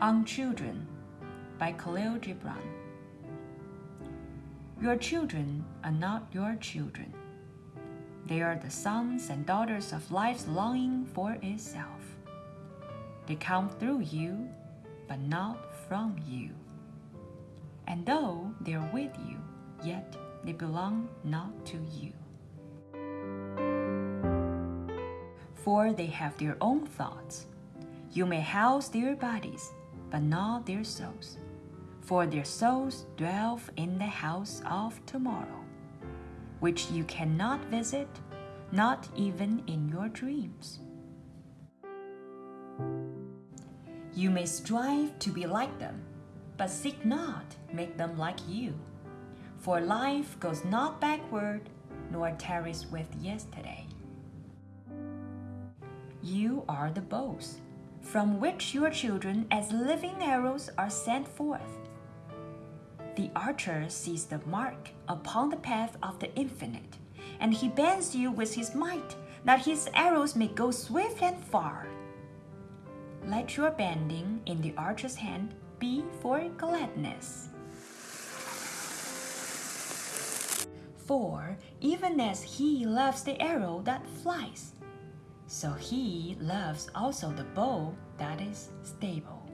On Children by Kahlil Gibran. Your children are not your children. They are the sons and daughters of life's longing for itself. They come through you, but not from you. And though they are with you, yet they belong not to you. For they have their own thoughts. You may house their bodies, but not their souls. For their souls dwell in the house of tomorrow, which you cannot visit, not even in your dreams. You may strive to be like them, but seek not make them like you. For life goes not backward, nor tarries with yesterday. You are the bows from which your children as living arrows are sent forth. The archer sees the mark upon the path of the infinite, and he bends you with his might, that his arrows may go swift and far. Let your bending in the archer's hand be for gladness. For even as he loves the arrow that flies, so he loves also the bow that is stable.